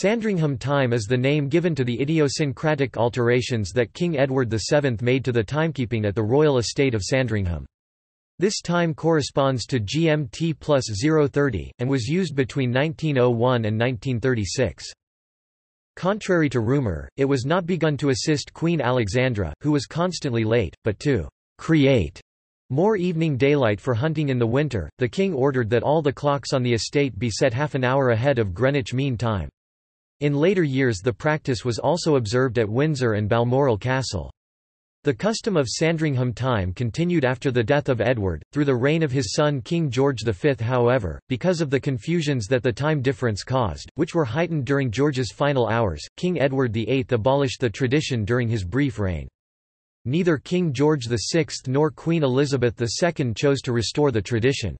Sandringham time is the name given to the idiosyncratic alterations that King Edward VII made to the timekeeping at the royal estate of Sandringham. This time corresponds to GMT plus 030, and was used between 1901 and 1936. Contrary to rumour, it was not begun to assist Queen Alexandra, who was constantly late, but to create more evening daylight for hunting in the winter. The king ordered that all the clocks on the estate be set half an hour ahead of Greenwich Mean Time. In later years the practice was also observed at Windsor and Balmoral Castle. The custom of Sandringham time continued after the death of Edward, through the reign of his son King George V. However, because of the confusions that the time difference caused, which were heightened during George's final hours, King Edward VIII abolished the tradition during his brief reign. Neither King George VI nor Queen Elizabeth II chose to restore the tradition.